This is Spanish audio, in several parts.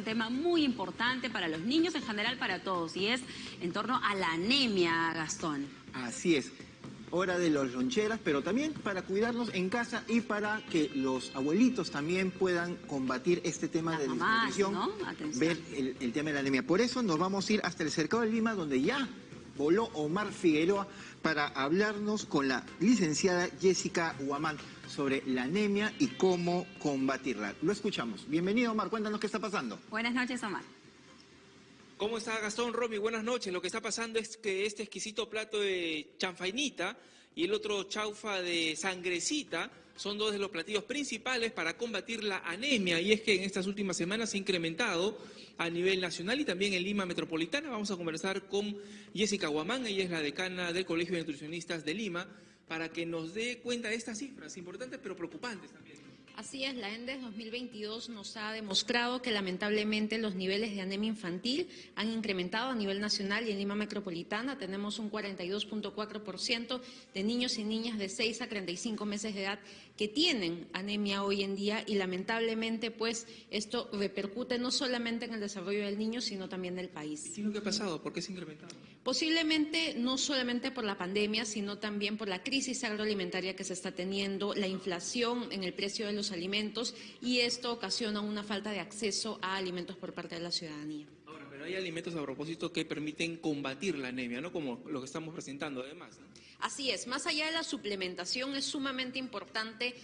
Un tema muy importante para los niños, en general para todos, y es en torno a la anemia, Gastón. Así es. Hora de los loncheras, pero también para cuidarnos en casa y para que los abuelitos también puedan combatir este tema Las de mamás, desnutrición, ¿no? Ver el, el tema de la anemia. Por eso nos vamos a ir hasta el cercado de Lima, donde ya voló Omar Figueroa para hablarnos con la licenciada Jessica Huamán sobre la anemia y cómo combatirla. Lo escuchamos. Bienvenido, Omar. Cuéntanos qué está pasando. Buenas noches, Omar. ¿Cómo está Gastón, Romy? Buenas noches. Lo que está pasando es que este exquisito plato de chanfainita y el otro chaufa de sangrecita son dos de los platillos principales para combatir la anemia. Y es que en estas últimas semanas se ha incrementado a nivel nacional y también en Lima Metropolitana. Vamos a conversar con Jessica Guamán, ella es la decana del Colegio de Nutricionistas de Lima, para que nos dé cuenta de estas cifras importantes pero preocupantes también. Así es, la ENDES 2022 nos ha demostrado que lamentablemente los niveles de anemia infantil han incrementado a nivel nacional y en Lima Metropolitana tenemos un 42.4% de niños y niñas de 6 a 35 meses de edad que tienen anemia hoy en día y lamentablemente pues esto repercute no solamente en el desarrollo del niño sino también del país. ¿Qué es lo que ha pasado? ¿Por qué se ha incrementado? Posiblemente no solamente por la pandemia, sino también por la crisis agroalimentaria que se está teniendo, la inflación en el precio de los alimentos y esto ocasiona una falta de acceso a alimentos por parte de la ciudadanía. Ahora, pero hay alimentos a propósito que permiten combatir la anemia, ¿no? Como lo que estamos presentando además. ¿no? Así es, más allá de la suplementación es sumamente importante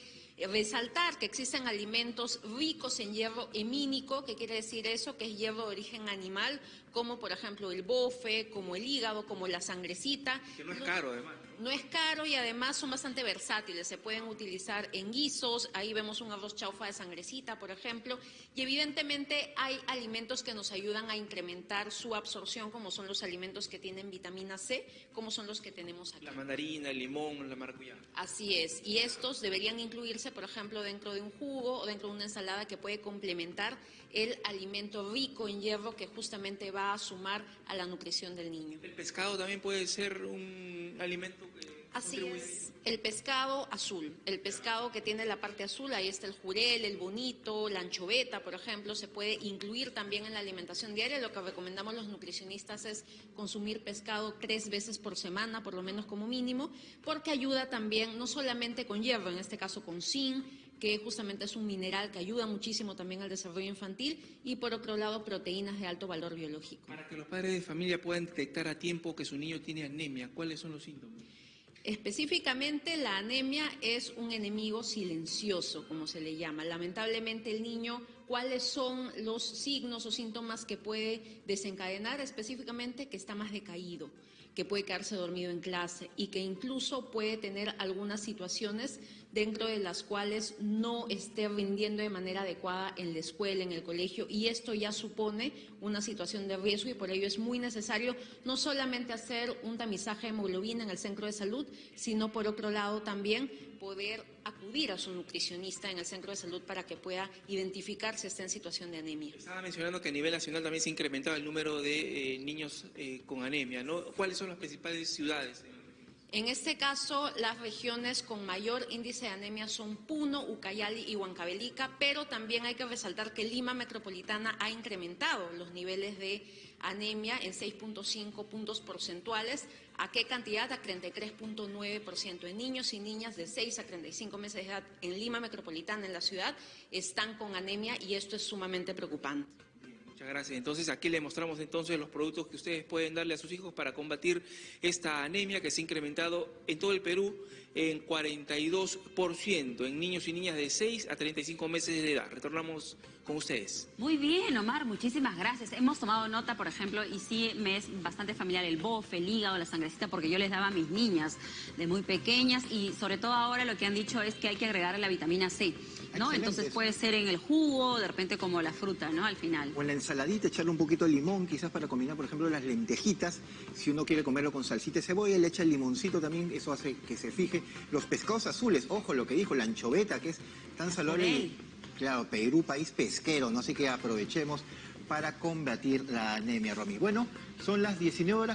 resaltar que existen alimentos ricos en hierro hemínico, que quiere decir eso, que es hierro de origen animal, como por ejemplo el bofe, como el hígado, como la sangrecita. Que no es caro además. ¿no? Es caro y además son bastante versátiles, se pueden utilizar en guisos, ahí vemos un arroz chaufa de sangrecita, por ejemplo, y evidentemente hay alimentos que nos ayudan a incrementar su absorción, como son los alimentos que tienen vitamina C, como son los que tenemos aquí. La mandarina, el limón, la maracuyá. Así es, y estos deberían incluirse, por ejemplo, dentro de un jugo o dentro de una ensalada que puede complementar el alimento rico en hierro que justamente va a sumar a la nutrición del niño. El pescado también puede ser un alimento que Así es, el pescado azul, el pescado que tiene la parte azul, ahí está el jurel, el bonito, la anchoveta, por ejemplo, se puede incluir también en la alimentación diaria. Lo que recomendamos los nutricionistas es consumir pescado tres veces por semana, por lo menos como mínimo, porque ayuda también no solamente con hierro, en este caso con zinc, que justamente es un mineral que ayuda muchísimo también al desarrollo infantil, y por otro lado proteínas de alto valor biológico. Para que los padres de familia puedan detectar a tiempo que su niño tiene anemia, ¿cuáles son los síntomas? Específicamente la anemia es un enemigo silencioso, como se le llama. Lamentablemente el niño, ¿cuáles son los signos o síntomas que puede desencadenar? Específicamente que está más decaído, que puede quedarse dormido en clase y que incluso puede tener algunas situaciones dentro de las cuales no esté rindiendo de manera adecuada en la escuela, en el colegio, y esto ya supone una situación de riesgo y por ello es muy necesario no solamente hacer un tamizaje de hemoglobina en el centro de salud, sino por otro lado también poder acudir a su nutricionista en el centro de salud para que pueda identificar si está en situación de anemia. Estaba mencionando que a nivel nacional también se ha incrementado el número de eh, niños eh, con anemia, ¿no? ¿Cuáles son las principales ciudades? En este caso, las regiones con mayor índice de anemia son Puno, Ucayali y Huancavelica, pero también hay que resaltar que Lima Metropolitana ha incrementado los niveles de anemia en 6.5 puntos porcentuales. ¿A qué cantidad? A 33.9%. En niños y niñas de 6 a 35 meses de edad en Lima Metropolitana, en la ciudad, están con anemia y esto es sumamente preocupante. Muchas gracias. Entonces aquí le mostramos entonces los productos que ustedes pueden darle a sus hijos para combatir esta anemia que se ha incrementado en todo el Perú en 42% en niños y niñas de 6 a 35 meses de edad. Retornamos con ustedes. Muy bien, Omar, muchísimas gracias. Hemos tomado nota, por ejemplo, y sí me es bastante familiar el bofe, el hígado, la sangrecita, porque yo les daba a mis niñas de muy pequeñas y sobre todo ahora lo que han dicho es que hay que agregarle la vitamina C, ¿no? Excelente Entonces puede ser en el jugo, de repente como la fruta, ¿no? Al final. O en la ensaladita echarle un poquito de limón, quizás para combinar, por ejemplo, las lentejitas. Si uno quiere comerlo con salsita de cebolla, le echa el limoncito también, eso hace que se fije. Los pescados azules, ojo lo que dijo, la anchoveta, que es tan saludable. Jurel. Claro, Perú, país pesquero, no sé que aprovechemos para combatir la anemia, Romy. Bueno, son las 19 horas.